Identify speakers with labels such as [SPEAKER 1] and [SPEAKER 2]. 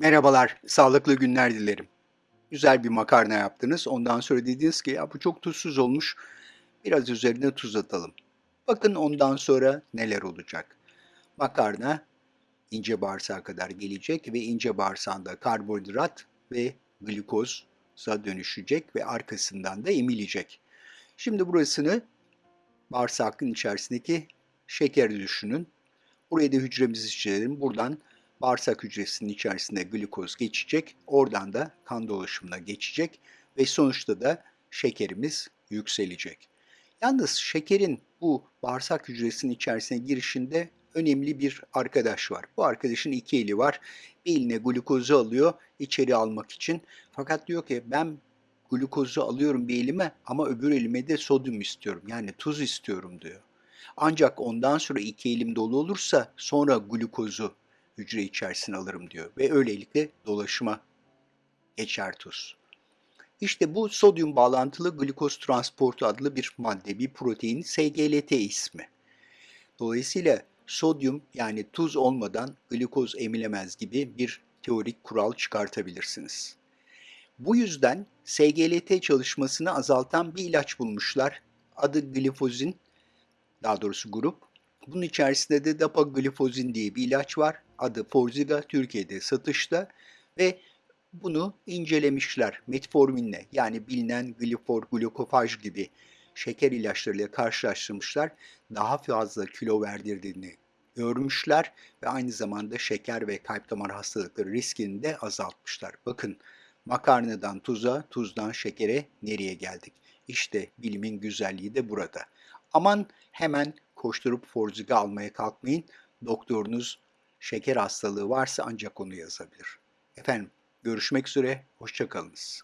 [SPEAKER 1] Merhabalar, sağlıklı günler dilerim. Güzel bir makarna yaptınız. Ondan sonra dediniz ki ya bu çok tuzsuz olmuş. Biraz üzerine tuz atalım. Bakın ondan sonra neler olacak. Makarna ince bağırsağa kadar gelecek ve ince bağırsağında karbonhidrat ve glikoza dönüşecek ve arkasından da emilecek. Şimdi burasını bağırsakın içerisindeki şekeri düşünün. Buraya da hücremizi çizelim. Buradan bağırsak hücresinin içerisinde glikoz geçecek. Oradan da kan dolaşımına geçecek ve sonuçta da şekerimiz yükselecek. Yalnız şekerin bu bağırsak hücresinin içerisine girişinde önemli bir arkadaş var. Bu arkadaşın iki eli var. Bir eline glukozu alıyor içeri almak için. Fakat diyor ki ben glukozu alıyorum bir elime ama öbür elime de sodyum istiyorum. Yani tuz istiyorum diyor. Ancak ondan sonra iki elim dolu olursa sonra glukozu hücre içerisine alırım diyor ve öylelikle dolaşıma geçer tuz. İşte bu sodyum bağlantılı glikoz transportu adlı bir madde, bir protein SGLT ismi. Dolayısıyla sodyum yani tuz olmadan glikoz emilemez gibi bir teorik kural çıkartabilirsiniz. Bu yüzden SGLT çalışmasını azaltan bir ilaç bulmuşlar. Adı glifozin, daha doğrusu grup. Bunun içerisinde de dapaglifozin diye bir ilaç var. Adı Forxiga, Türkiye'de satışta ve bunu incelemişler metforminle yani bilinen glifor, glukofaj gibi şeker ilaçlarıyla karşılaştırmışlar. Daha fazla kilo verdirdiğini görmüşler ve aynı zamanda şeker ve kalp damar hastalıkları riskini de azaltmışlar. Bakın makarnadan tuza, tuzdan şekere nereye geldik? İşte bilimin güzelliği de burada. Aman hemen koşturup Forxiga almaya kalkmayın. Doktorunuz şeker hastalığı varsa ancak onu yazabilir. Efendim görüşmek üzere, hoşçakalınız.